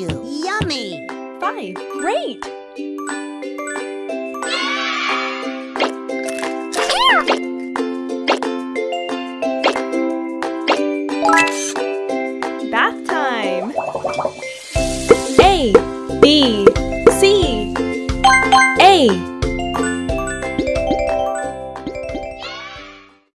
Yummy! Five. Great! Bath time! A, B, C. A,